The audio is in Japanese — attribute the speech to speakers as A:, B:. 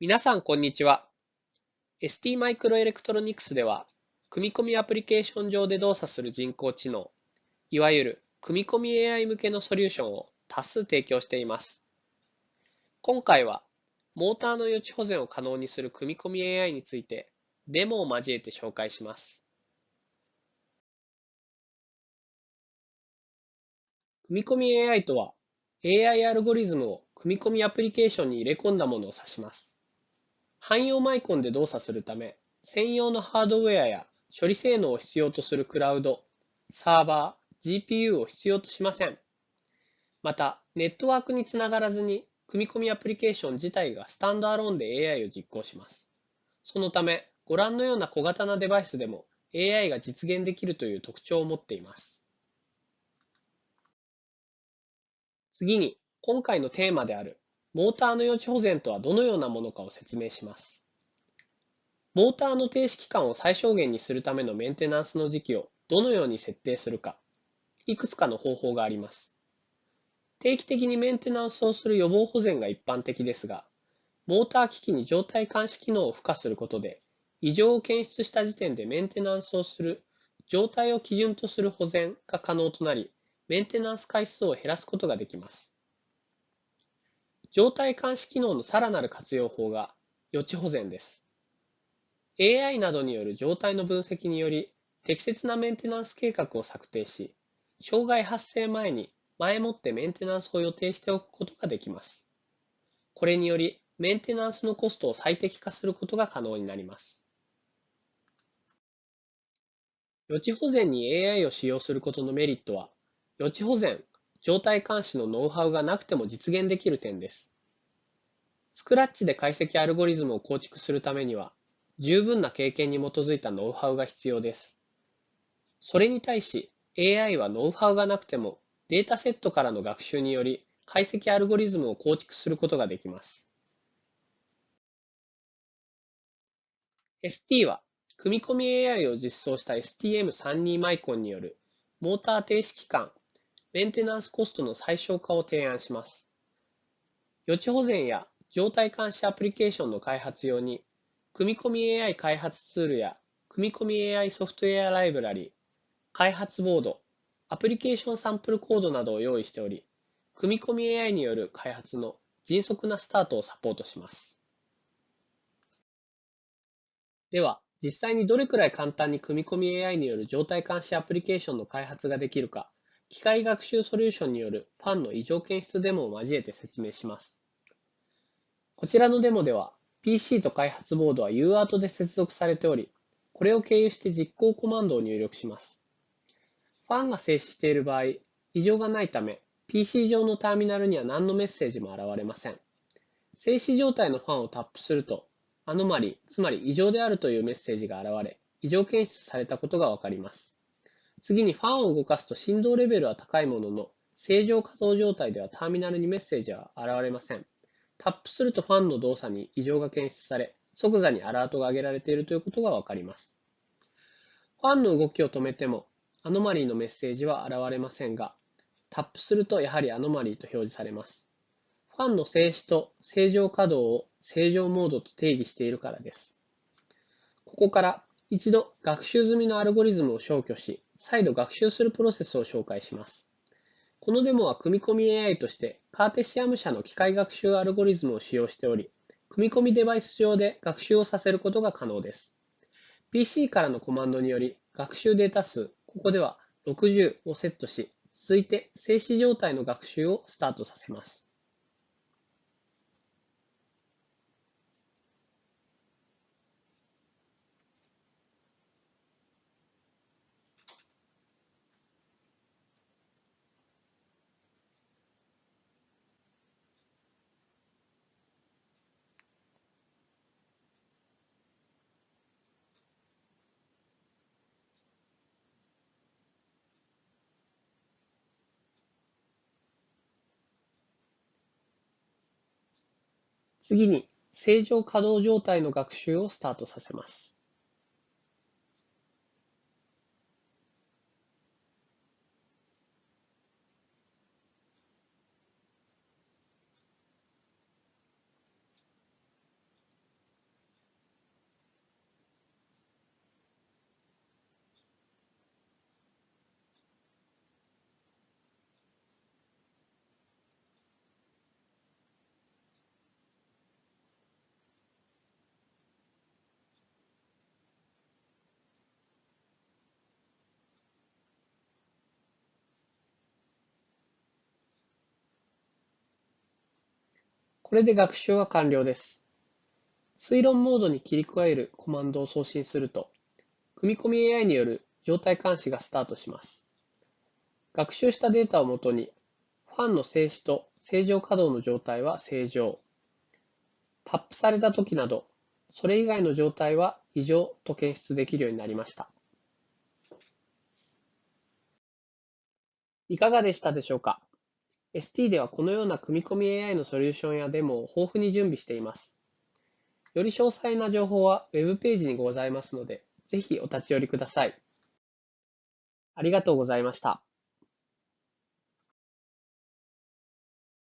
A: 皆さん、こんにちは。ST マイクロエレクトロニクスでは、組み込みアプリケーション上で動作する人工知能、いわゆる組み込み AI 向けのソリューションを多数提供しています。今回は、モーターの予知保全を可能にする組み込み AI について、デモを交えて紹介します。組み込み AI とは、AI アルゴリズムを組み込みアプリケーションに入れ込んだものを指します。汎用マイコンで動作するため、専用のハードウェアや処理性能を必要とするクラウド、サーバー、GPU を必要としません。また、ネットワークにつながらずに、組み込みアプリケーション自体がスタンドアローンで AI を実行します。そのため、ご覧のような小型なデバイスでも AI が実現できるという特徴を持っています。次に、今回のテーマであるモーターの予知保全とはどのようなものかを説明します。モーターの停止期間を最小限にするためのメンテナンスの時期をどのように設定するか、いくつかの方法があります。定期的にメンテナンスをする予防保全が一般的ですが、モーター機器に状態監視機能を付加することで、異常を検出した時点でメンテナンスをする状態を基準とする保全が可能となり、メンテナンス回数を減らすことができます。状態監視機能のさらなる活用法が予知保全です。AI などによる状態の分析により、適切なメンテナンス計画を策定し、障害発生前に前もってメンテナンスを予定しておくことができます。これにより、メンテナンスのコストを最適化することが可能になります。予知保全に AI を使用することのメリットは、予知保全状態監視のノウハウがなくても実現できる点です。スクラッチで解析アルゴリズムを構築するためには、十分な経験に基づいたノウハウが必要です。それに対し、AI はノウハウがなくてもデータセットからの学習により解析アルゴリズムを構築することができます。ST は、組み込み AI を実装した STM32 マイコンによるモーター停止期間メンテナンスコストの最小化を提案します。予知保全や状態監視アプリケーションの開発用に、組み込み AI 開発ツールや組み込み AI ソフトウェアライブラリ、開発ボード、アプリケーションサンプルコードなどを用意しており、組み込み AI による開発の迅速なスタートをサポートします。では、実際にどれくらい簡単に組み込み AI による状態監視アプリケーションの開発ができるか、機械学習ソリューションによるファンの異常検出デモを交えて説明します。こちらのデモでは PC と開発ボードは UART で接続されており、これを経由して実行コマンドを入力します。ファンが静止している場合、異常がないため、PC 上のターミナルには何のメッセージも現れません。静止状態のファンをタップすると、アノマリ、つまり異常であるというメッセージが現れ、異常検出されたことがわかります。次にファンを動かすと振動レベルは高いものの、正常稼働状態ではターミナルにメッセージは現れません。タップするとファンの動作に異常が検出され、即座にアラートが上げられているということがわかります。ファンの動きを止めても、アノマリーのメッセージは現れませんが、タップするとやはりアノマリーと表示されます。ファンの静止と正常稼働を正常モードと定義しているからです。ここから一度学習済みのアルゴリズムを消去し、再度学習するプロセスを紹介します。このデモは組み込み AI としてカーテシアム社の機械学習アルゴリズムを使用しており、組み込みデバイス上で学習をさせることが可能です。PC からのコマンドにより学習データ数、ここでは60をセットし、続いて静止状態の学習をスタートさせます。次に、正常稼働状態の学習をスタートさせます。これで学習は完了です。推論モードに切り替えるコマンドを送信すると、組み込み AI による状態監視がスタートします。学習したデータをもとに、ファンの静止と正常稼働の状態は正常、タップされた時など、それ以外の状態は異常と検出できるようになりました。いかがでしたでしょうか？?ST ではこのような組み込み AI のソリューションやデモを豊富に準備しています。より詳細な情報は Web ページにございますので、ぜひお立ち寄りください。ありがとうございました。